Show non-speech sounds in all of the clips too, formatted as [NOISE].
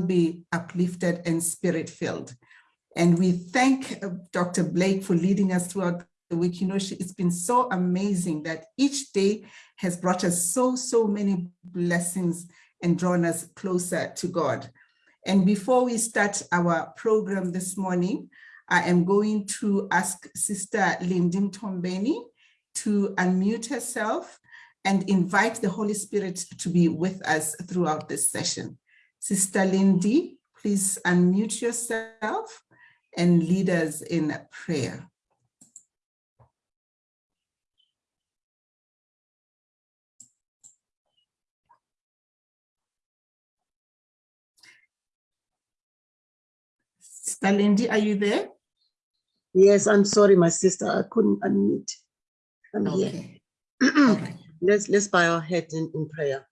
be uplifted and spirit-filled. And we thank uh, Dr. Blake for leading us throughout the week. You know, she, it's been so amazing that each day has brought us so, so many blessings and drawn us closer to God. And before we start our program this morning, I am going to ask Sister Lindy Tombeni to unmute herself and invite the Holy Spirit to be with us throughout this session. Sister Lindy, please unmute yourself and lead us in prayer. Sister Lindy, are you there? Yes, I'm sorry, my sister. I couldn't unmute. I'm Okay. [CLEARS THROAT] here. let's let's bow our head in, in prayer.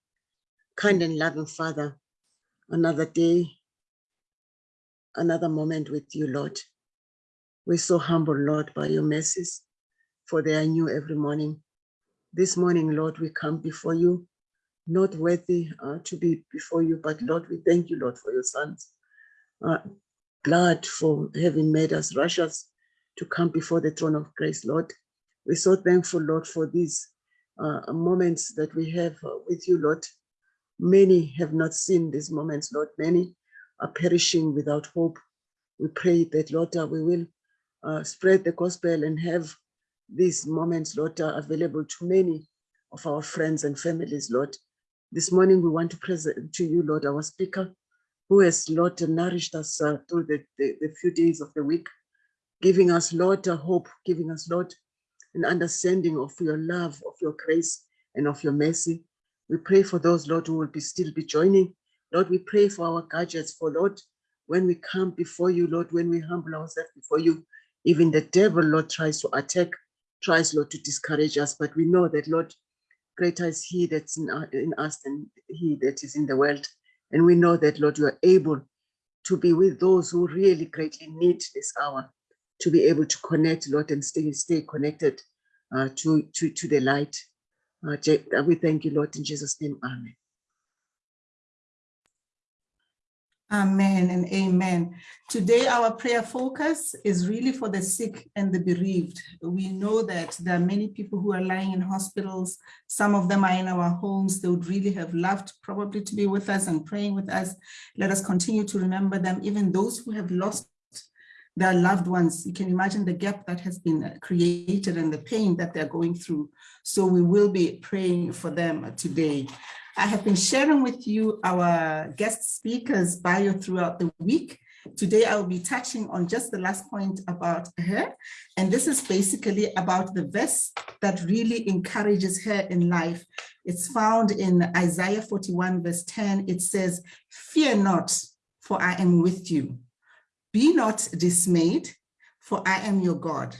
Kind and loving Father, another day, another moment with you, Lord. We're so humble, Lord, by your mercies, for they are new every morning. This morning, Lord, we come before you, not worthy uh, to be before you, but Lord, we thank you, Lord, for your sons. Uh, glad for having made us righteous to come before the throne of grace, Lord. We're so thankful, Lord, for these uh, moments that we have uh, with you, Lord. Many have not seen these moments, Lord. Many are perishing without hope. We pray that, Lord, uh, we will uh, spread the gospel and have these moments, Lord, uh, available to many of our friends and families, Lord. This morning, we want to present to you, Lord, our speaker, who has, Lord, nourished us uh, through the, the, the, few days of the week, giving us, Lord, a hope, giving us, Lord, an understanding of your love, of your grace, and of your mercy. We pray for those, Lord, who will be still be joining. Lord, we pray for our gadgets, for Lord, when we come before you, Lord, when we humble ourselves before you, even the devil, Lord, tries to attack, tries, Lord, to discourage us. But we know that, Lord, greater is he that's in, in us than he that is in the world. And we know that, Lord, you are able to be with those who really greatly need this hour, to be able to connect, Lord, and stay, stay connected uh, to, to, to the light. Uh, we thank you, Lord, in Jesus' name, amen. Amen and amen. Today, our prayer focus is really for the sick and the bereaved. We know that there are many people who are lying in hospitals. Some of them are in our homes. They would really have loved probably to be with us and praying with us. Let us continue to remember them, even those who have lost their loved ones. You can imagine the gap that has been created and the pain that they're going through. So we will be praying for them today. I have been sharing with you our guest speakers bio throughout the week. Today, I'll be touching on just the last point about her. And this is basically about the verse that really encourages her in life. It's found in Isaiah 41 verse 10. It says, fear not, for I am with you. Be not dismayed, for I am your God.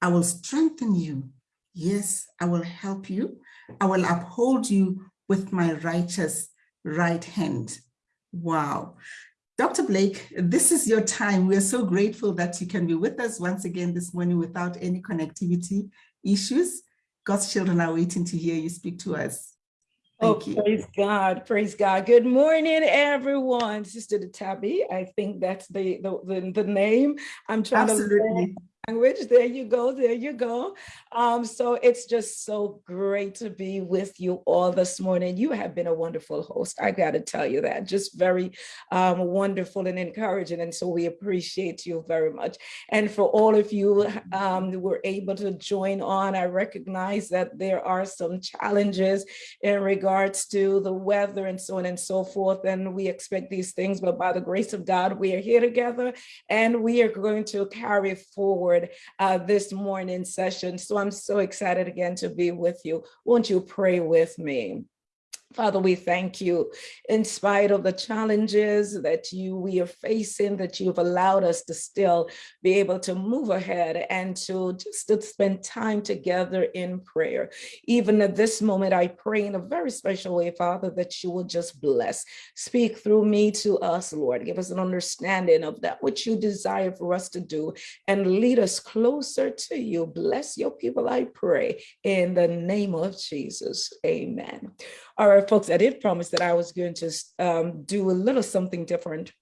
I will strengthen you. Yes, I will help you. I will uphold you with my righteous right hand. Wow. Dr. Blake, this is your time. We're so grateful that you can be with us once again this morning without any connectivity issues. God's children are waiting to hear you speak to us. Oh, Thank oh, you. praise God, praise God. Good morning, everyone. Sister Tabby, I think that's the, the, the, the name. I'm trying Absolutely. to language. There you go. There you go. Um, so it's just so great to be with you all this morning. You have been a wonderful host. I got to tell you that. Just very um, wonderful and encouraging. And so we appreciate you very much. And for all of you um, who were able to join on, I recognize that there are some challenges in regards to the weather and so on and so forth. And we expect these things, but by the grace of God, we are here together and we are going to carry forward forward uh, this morning session. So I'm so excited again to be with you. Won't you pray with me? Father, we thank you in spite of the challenges that you we are facing, that you've allowed us to still be able to move ahead and to just to spend time together in prayer. Even at this moment, I pray in a very special way, Father, that you will just bless, speak through me to us, Lord. Give us an understanding of that which you desire for us to do and lead us closer to you. Bless your people, I pray, in the name of Jesus. Amen. All right, folks, I did promise that I was going to um, do a little something different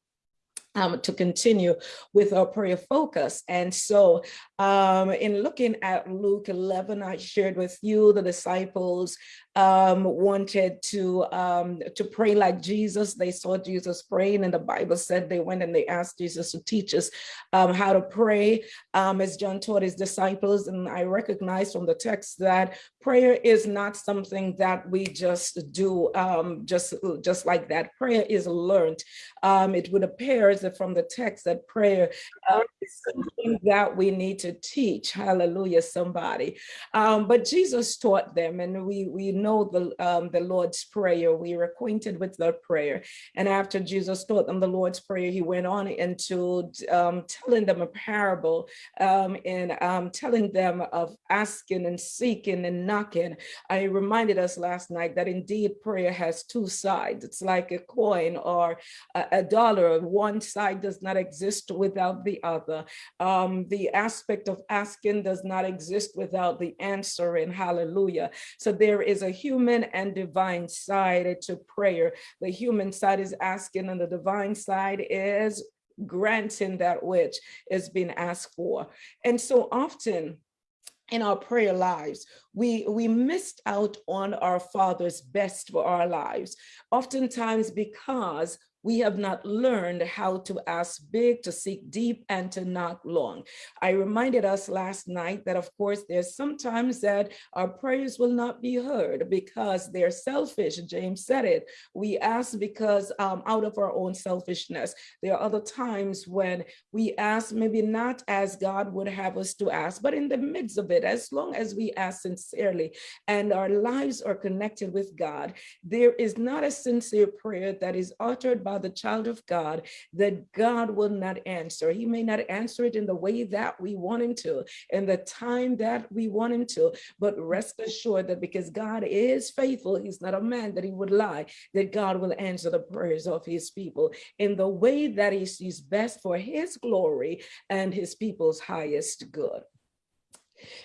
um, to continue with our prayer focus. And so um, in looking at Luke 11, I shared with you the disciples um, wanted to, um, to pray like Jesus. They saw Jesus praying and the Bible said they went and they asked Jesus to teach us um, how to pray um, as John taught his disciples. And I recognize from the text that prayer is not something that we just do um, just, just like that. Prayer is learned. Um, it would appear if from the text that prayer uh, is something that we need to teach. Hallelujah, somebody. But Jesus taught them and we, we know know the, um, the Lord's Prayer. We are acquainted with the prayer. And after Jesus taught them the Lord's Prayer, he went on into um, telling them a parable um, and um, telling them of asking and seeking and knocking. I reminded us last night that indeed prayer has two sides. It's like a coin or a, a dollar. One side does not exist without the other. Um, the aspect of asking does not exist without the answering. Hallelujah. So there is a human and divine side to prayer. The human side is asking and the divine side is granting that which is being asked for. And so often in our prayer lives, we, we missed out on our Father's best for our lives, oftentimes because we have not learned how to ask big, to seek deep, and to knock long. I reminded us last night that, of course, there's sometimes that our prayers will not be heard because they're selfish. James said it. We ask because um, out of our own selfishness. There are other times when we ask maybe not as God would have us to ask, but in the midst of it, as long as we ask sincerely and our lives are connected with God, there is not a sincere prayer that is uttered the child of God that God will not answer. He may not answer it in the way that we want him to, in the time that we want him to, but rest assured that because God is faithful, he's not a man that he would lie, that God will answer the prayers of his people in the way that he sees best for his glory and his people's highest good.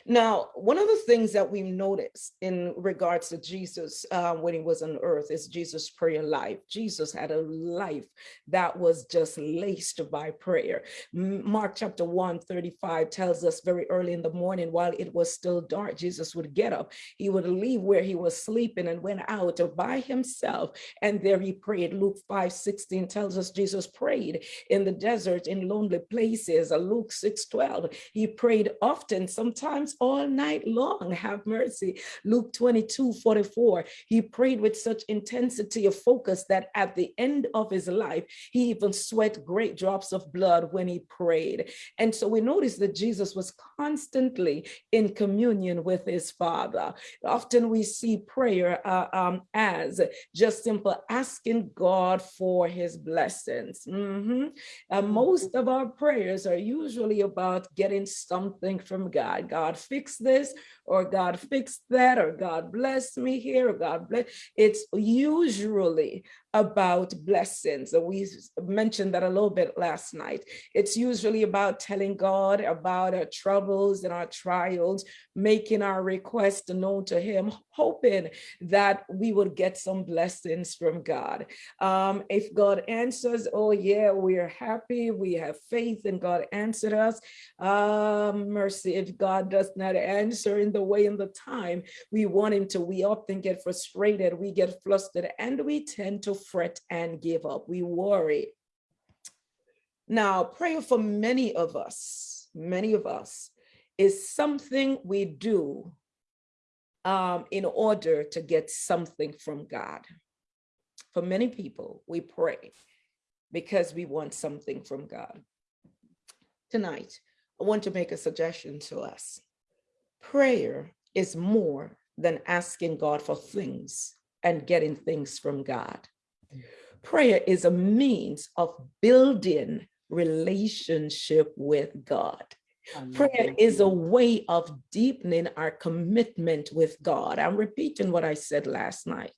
Now, one of the things that we've noticed in regards to Jesus uh, when he was on earth is Jesus' prayer life. Jesus had a life that was just laced by prayer. Mark chapter 1, 35 tells us very early in the morning while it was still dark, Jesus would get up. He would leave where he was sleeping and went out by himself. And there he prayed. Luke 5, 16 tells us Jesus prayed in the desert in lonely places. Luke 6, 12, he prayed often, sometimes sometimes all night long, have mercy. Luke 22, 44, he prayed with such intensity of focus that at the end of his life, he even sweat great drops of blood when he prayed. And so we notice that Jesus was constantly in communion with his father. Often we see prayer uh, um, as just simple asking God for his blessings. Mm -hmm. uh, most of our prayers are usually about getting something from God. God fix this or God fix that or God bless me here or God bless. It's usually about blessings. We mentioned that a little bit last night. It's usually about telling God about our troubles and our trials, making our request known to him, hoping that we would get some blessings from God. Um, if God answers, oh yeah, we're happy, we have faith and God answered us. Um, mercy, if God does not answer in the way and the time we want him to, we often get frustrated, we get flustered, and we tend to fret and give up. We worry. Now, prayer for many of us, many of us, is something we do um, in order to get something from God. For many people, we pray because we want something from God. Tonight, I want to make a suggestion to us. Prayer is more than asking God for things and getting things from God. Prayer is a means of building relationship with God. Prayer is a way of deepening our commitment with God. I'm repeating what I said last night.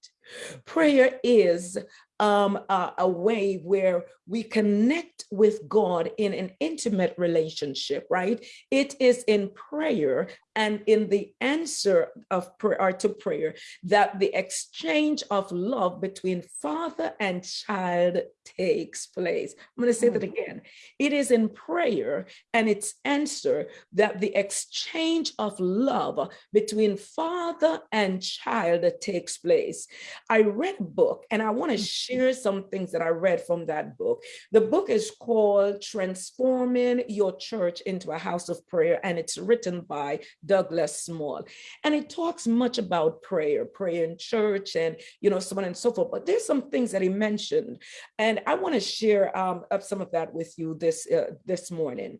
Prayer is um, a, a way where we connect with God in an intimate relationship, right? It is in prayer and in the answer of prayer to prayer that the exchange of love between father and child takes place. I'm going to say that Mm. again. It is in prayer and its answer that the exchange of love between father and child takes place. I read a book and I want to share some things that I read from that book. The book is called Transforming Your Church into a House of Prayer and it's written by Douglas Small. And it talks much about prayer, prayer in church and, you know, so on and so forth. But there's some things that he mentioned and I want to share um, some of that with you this, uh, this morning.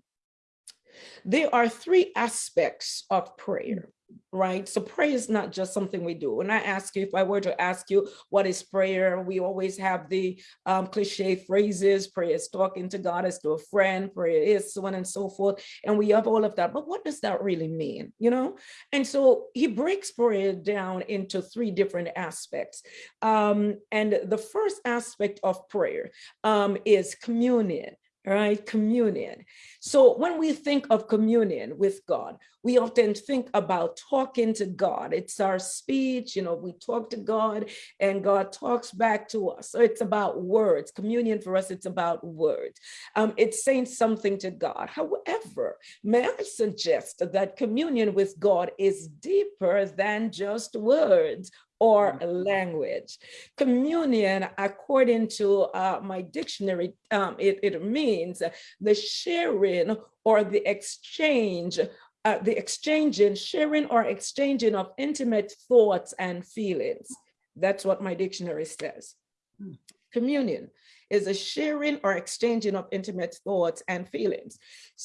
There are three aspects of prayer, right? So prayer is not just something we do. When I ask you, if I were to ask you, what is prayer? We always have the um, cliche phrases, prayer is talking to God as to a friend, prayer is so on and so forth. And we have all of that, but what does that really mean, you know? And so he breaks prayer down into three different aspects. Um, and the first aspect of prayer um, is communion right? Communion. So when we think of communion with God, we often think about talking to God. It's our speech, you know, we talk to God and God talks back to us. So it's about words. Communion for us, it's about words. Um, it's saying something to God. However, may I suggest that communion with God is deeper than just words or language. Communion, according to uh, my dictionary, um, it, it means the sharing or the exchange, uh, the exchanging, sharing or exchanging of intimate thoughts and feelings. That's what my dictionary says. Communion is a sharing or exchanging of intimate thoughts and feelings.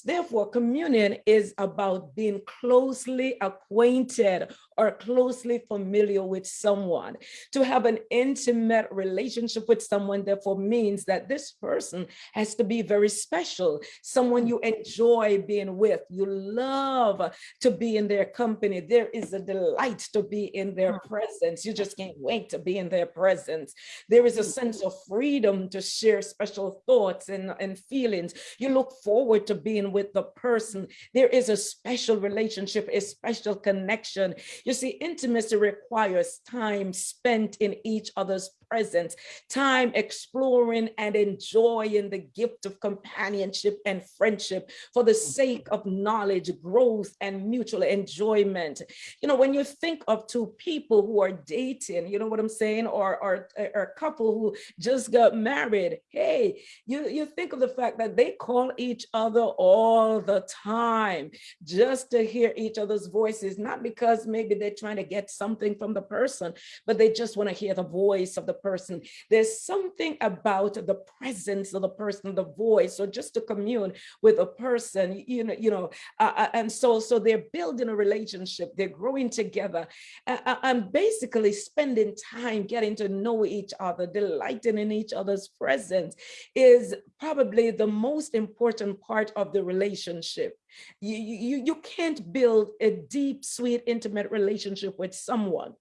Therefore, communion is about being closely acquainted or closely familiar with someone. To have an intimate relationship with someone, therefore, means that this person has to be very special, someone you enjoy being with, you love to be in their company. There is a delight to be in their hmm. presence. You just can't wait to be in their presence. There is a hmm. sense of freedom to share special thoughts and, and feelings. You look forward to being with the person. There is a special relationship, a special connection. You see, intimacy requires time spent in each other's presence, time exploring and enjoying the gift of companionship and friendship for the mm. sake of knowledge, growth, and mutual enjoyment. You know, when you think of two people who are dating, you know what I'm saying, or, or, or a couple who just got married, hey, you, you think of the fact that they call each other all the time just to hear each other's voices, not because maybe they're trying to get something from the person, but they just want to hear the voice of the person. There's something about the presence of the person, the voice, or just to commune with a person, you know, you know, uh, uh, and so so they're building a relationship, they're growing together, uh, and basically spending time getting to know each other, delighting in each other's presence is probably the most important part of the relationship. You, you, you can't build a deep, sweet, intimate relationship with someone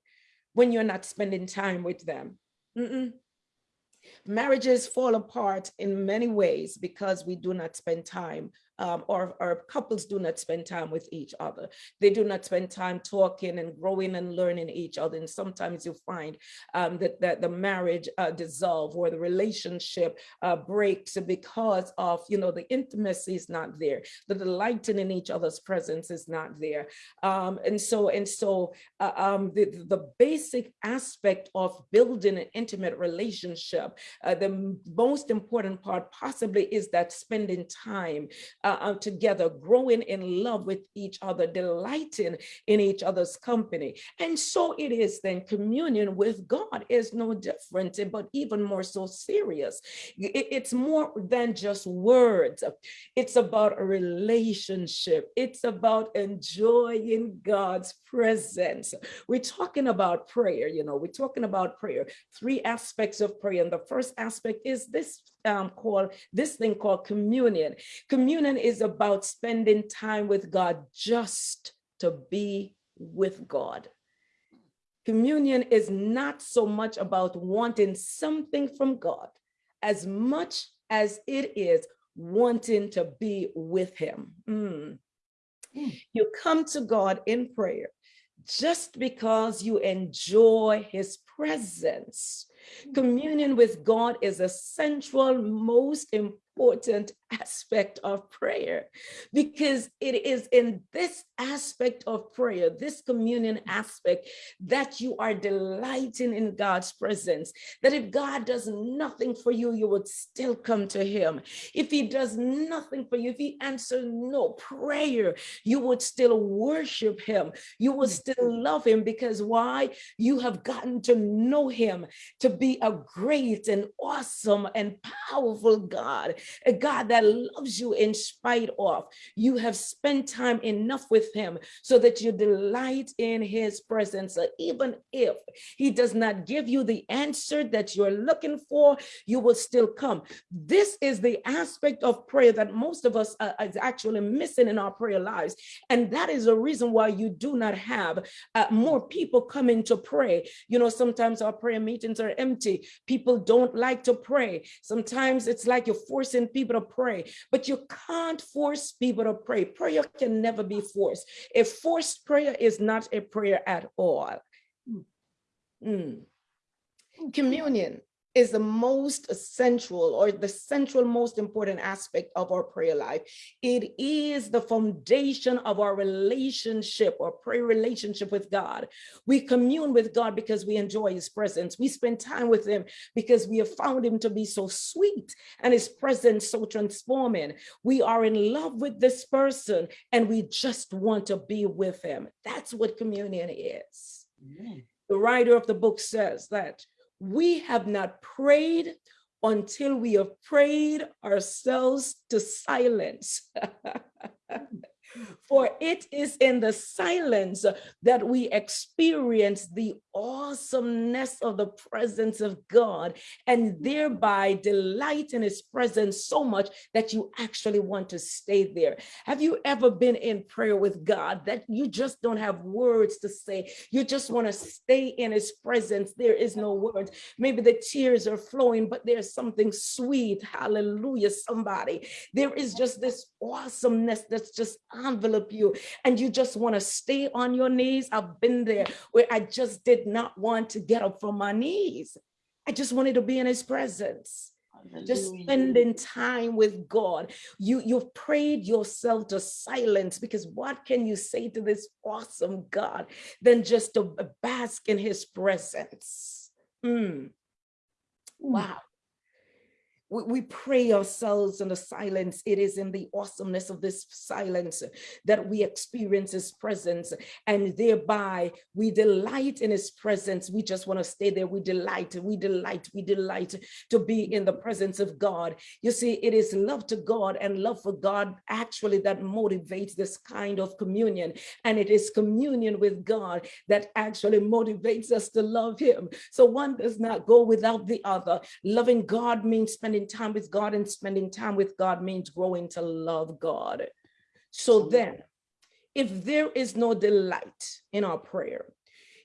when you're not spending time with them. Mm -mm. Marriages fall apart in many ways because we do not spend time um, or, or couples do not spend time with each other. They do not spend time talking and growing and learning each other. And sometimes you find um, that, that the marriage uh, dissolve or the relationship uh, breaks because of, you know, the intimacy is not there. The delighting in each other's presence is not there. Um, and so, and so uh, um, the, the basic aspect of building an intimate relationship, uh, the most important part possibly is that spending time uh, together, growing in love with each other, delighting in each other's company. And so it is then communion with God is no different, but even more so serious. It's more than just words. It's about a relationship. It's about enjoying God's presence. We're talking about prayer, you know, we're talking about prayer, three aspects of prayer. And the first aspect is this um, called this thing called communion. Communion is about spending time with God just to be with God. Communion is not so much about wanting something from God as much as it is wanting to be with him. Mm. Mm. You come to God in prayer just because you enjoy his presence. Communion with God is a central, most important aspect of prayer because it is in this aspect of prayer, this communion aspect, that you are delighting in God's presence. That if God does nothing for you, you would still come to Him. If He does nothing for you, if He answers no prayer, you would still worship Him. You would still love Him because why? You have gotten to know Him to be a great and awesome and powerful God, a God that loves you in spite of. You have spent time enough with him so that you delight in his presence. So even if he does not give you the answer that you're looking for, you will still come. This is the aspect of prayer that most of us are, is actually missing in our prayer lives. And that is a reason why you do not have uh, more people coming to pray. You know, sometimes our prayer meetings are empty. People don't like to pray. Sometimes it's like you're forcing people to pray, but you can't force people to pray. Prayer can never be forced. A forced prayer is not a prayer at all. Mm. Communion is the most essential or the central most important aspect of our prayer life. It is the foundation of our relationship or prayer relationship with God. We commune with God because we enjoy his presence. We spend time with him because we have found him to be so sweet and his presence so transforming. We are in love with this person and we just want to be with him. That's what communion is. Amen. The writer of the book says that we have not prayed until we have prayed ourselves to silence. [LAUGHS] For it is in the silence that we experience the awesomeness of the presence of God and thereby delight in his presence so much that you actually want to stay there. Have you ever been in prayer with God that you just don't have words to say? You just want to stay in his presence. There is no words. Maybe the tears are flowing, but there's something sweet. Hallelujah, somebody. There is just this awesomeness that's just envelop you and you just want to stay on your knees. I've been there where I just did not want to get up from my knees. I just wanted to be in his presence just spending time with God. You, you've prayed yourself to silence because what can you say to this awesome God than just to bask in his presence? Mm. Wow. We, pray ourselves in the silence. It is in the awesomeness of this silence that we experience his presence and thereby we delight in his presence. We just want to stay there. We delight, we delight, we delight to be in the presence of God. You see, it is love to God and love for God actually that motivates this kind of communion. And it is communion with God that actually motivates us to love him. So one does not go without the other. Loving God means spending time with God and spending time with God means growing to love God. So then, if there is no delight in our prayer,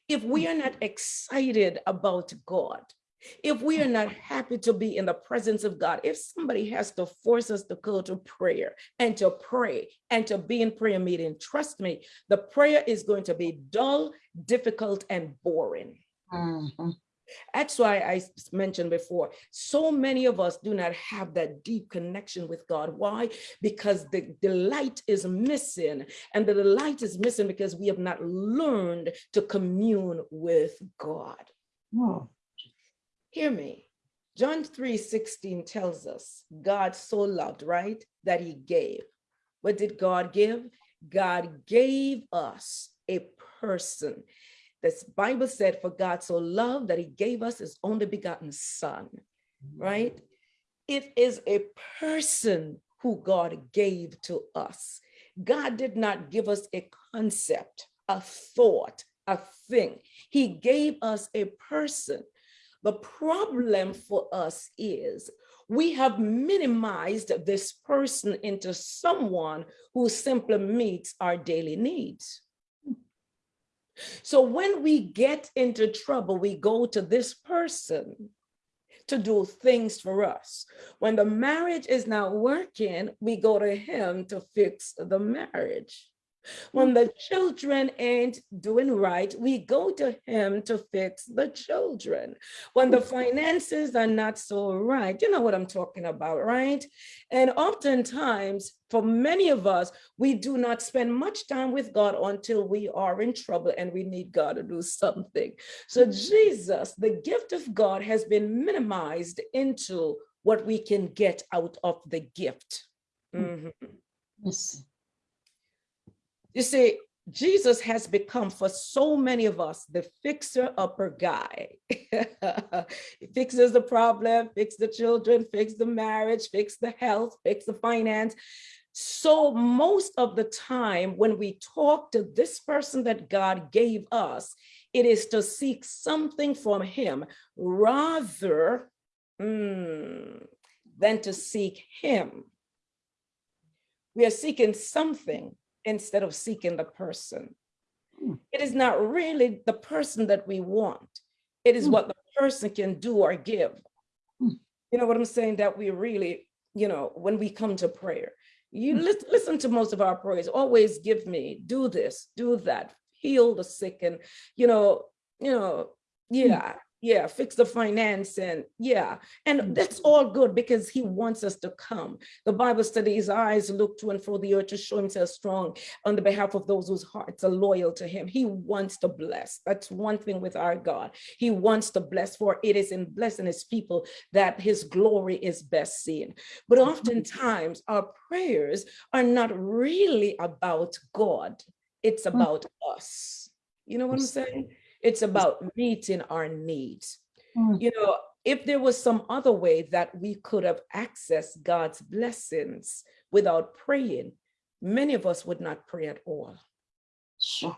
if we are not excited about God, if we are not happy to be in the presence of God, if somebody has to force us to go to prayer and to pray and to be in prayer meeting, trust me, the prayer is going to be dull, difficult, and boring. Mhm. That's why I mentioned before, so many of us do not have that deep connection with God. Why? Because the delight is missing. And the delight is missing because we have not learned to commune with God. Oh, Hear me. John 3 16 tells us God so loved, right? That he gave. What did God give? God gave us a person. This Bible said, For God so loved that he gave us his only begotten son, mm. right? It is a person who God gave to us. God did not give us a concept, a thought, a thing. He gave us a person. The problem for us is we have minimized this person into someone who simply meets our daily needs. So when we get into trouble, we go to this person to do things for us. When the marriage is not working, we go to him to fix the marriage. When mm. the children ain't doing right, we go to him to fix the children. When the mm. finances are not so right, you know what I'm talking about, right? And oftentimes, for many of us, we do not spend much time with God until we are in trouble and we need God to do something. So mm. Jesus, the gift of God has been minimized into what we can get out of the gift. Mhm. Yes. You see, Jesus has become for so many of us the fixer upper guy. he [LAUGHS] fixes the problem, fix the children, fix the marriage, fix the health, fix the finance. So most of the time when we talk to this person that God gave us, it is to seek something from him rather mm, than to seek him. We are seeking something instead of seeking the person. Hmm. It is not really the person that we want. It is Hmm. what the person can do or give. Hmm. You know what I'm saying? That we really, you know, when we come to prayer, you listen to most of our prayers, always give me, do this, do that, heal the sick and, you know, you know, yeah, yeah, fix the finance and yeah. And mm. that's all good because he wants us to come. The Bible said his eyes look to and fro the earth to show himself strong on the behalf of those whose hearts are loyal to him. He wants to bless. That's one thing with our God. He wants to bless, for it is in blessing his people that his glory is best seen. But oftentimes our prayers are not really about God. It's mm. about us. You know what I'm saying? It's about meeting our needs. Mm. You know, if there was some other way that we could have accessed God's blessings without praying, many of us would not pray at all. Sure.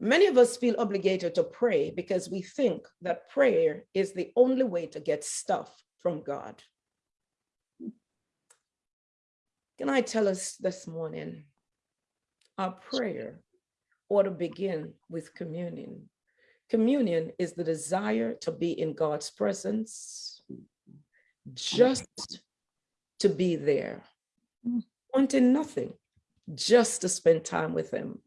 Many of us feel obligated to pray because we think that prayer is the only way to get stuff from God. Can I tell us this morning? Our prayer ought to begin with communion. Communion is the desire to be in God's presence, just to be there, Mm. wanting nothing, just to spend time with Him.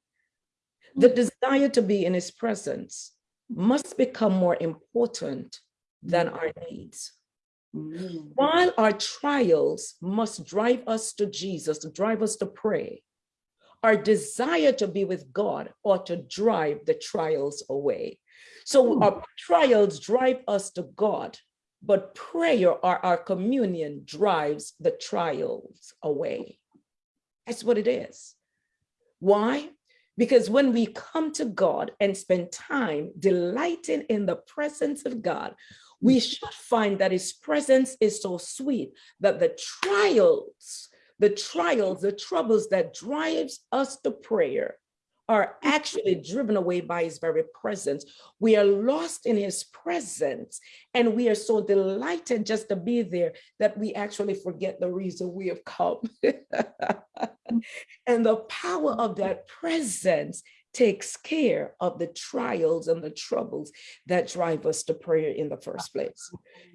The desire to be in His presence must become more important than our needs. Mm. While our trials must drive us to Jesus, to drive us to pray, our desire to be with God ought to drive the trials away. So Hmm. our trials drive us to God, but prayer or our communion drives the trials away. That's what it is. Why? Because when we come to God and spend time delighting in the presence of God, we should find that his presence is so sweet that the trials, the trials, the troubles that drives us to prayer are actually driven away by his very presence. We are lost in his presence and we are so delighted just to be there that we actually forget the reason we have come. [LAUGHS] and the power of that presence takes care of the trials and the troubles that drive us to prayer in the first place.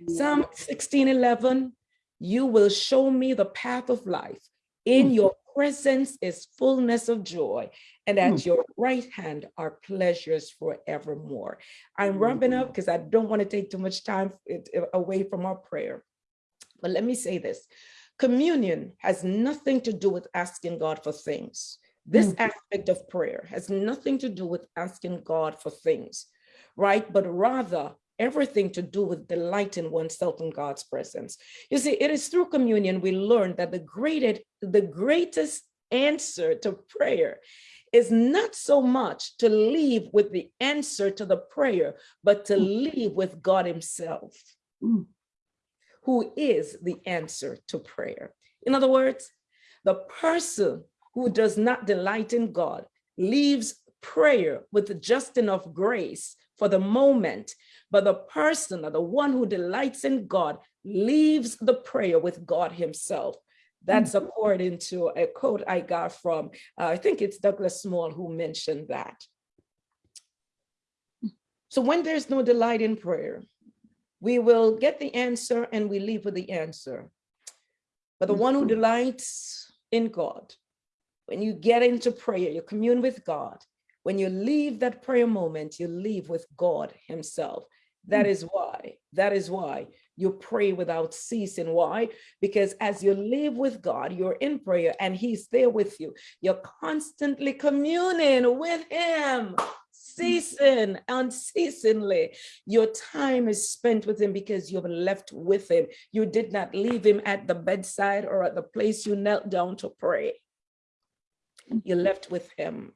Psalm 16, 11, you will show me the path of life. In Mm. your presence is fullness of joy, and at Mm. your right hand are pleasures forevermore. I'm wrapping up because I don't want to take too much time uh, away from our prayer. But let me say this communion has nothing to do with asking God for things. This Mm. aspect of prayer has nothing to do with asking God for things, right? But rather everything to do with delighting oneself in God's presence. You see, it is through communion we learn that the greatest, the greatest answer to prayer is not so much to leave with the answer to the prayer, but to leave with God Himself, Mm. who is the answer to prayer. In other words, the person who does not delight in God leaves prayer with just enough grace for the moment, but the person or the one who delights in God leaves the prayer with God Himself. That's according to a quote I got from, uh, I think it's Douglas Small who mentioned that. So when there's no delight in prayer, we will get the answer and we leave with the answer. But the one who delights in God, when you get into prayer, you commune with God. When you leave that prayer moment, you leave with God himself. That mm. is why, that is why you pray without ceasing. Why? Because as you live with God, you're in prayer and he's there with you. You're constantly communing with him, mm. ceasing, unceasingly. Your time is spent with him because you've left with him. You did not leave him at the bedside or at the place you knelt down to pray. You mm-hmm. left with him.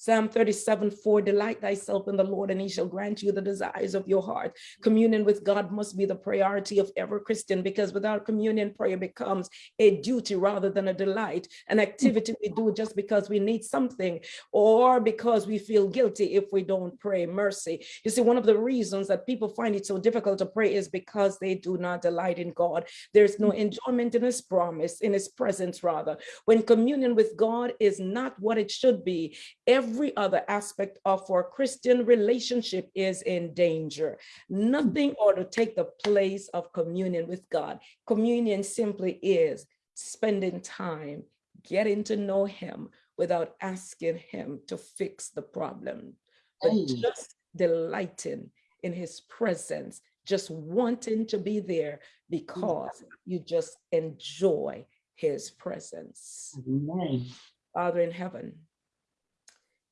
Psalm 37, 4, delight thyself in the Lord and he shall grant you the desires of your heart. Communion with God must be the priority of every Christian because without communion, prayer becomes a duty rather than a delight, an activity we do just because we need something or because we feel guilty if we don't pray mercy. You see, one of the reasons that people find it so difficult to pray is because they do not delight in God. There's no enjoyment in his promise, in his presence rather. When communion with God is not what it should be, every every other aspect of our Christian relationship is in danger. Nothing ought to take the place of communion with God. Communion simply is spending time getting to know him without asking him to fix the problem, but Hey. just delighting in his presence, just wanting to be there because you just enjoy his presence. Amen. Father in heaven,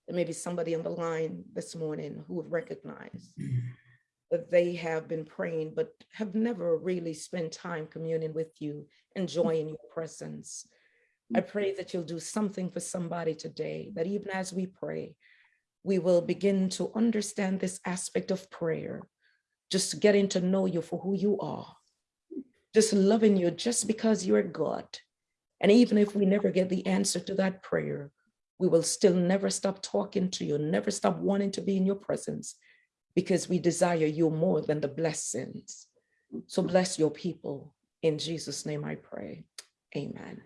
there may be somebody on the line this morning who have recognized mm-hmm. that they have been praying, but have never really spent time communing with you, enjoying your presence. I mm-hmm. pray that you'll do something for somebody today, that even as we pray, we will begin to understand this aspect of prayer, just getting to know you for who you are, just loving you just because you're God. And even if we never get the answer to that prayer, we will still never stop talking to you, never stop wanting to be in your presence because we desire you more than the blessings. So bless your people. In Jesus' name I pray. Amen.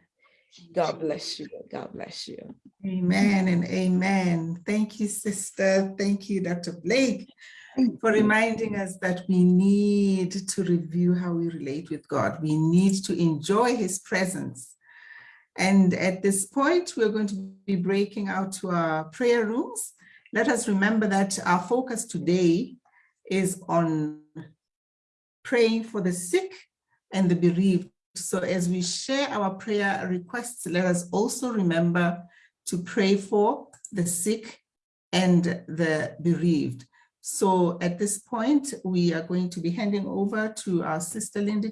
God bless you. God bless you. Amen and amen. Thank you, sister. Thank you, Dr. Blake, for reminding us that we need to review how we relate with God. We need to enjoy his presence. And at this point, we're going to be breaking out to our prayer rooms. Let us remember that our focus today is on praying for the sick and the bereaved. So as we share our prayer requests, let us also remember to pray for the sick and the bereaved. So at this point, we are going to be handing over to our sister Linda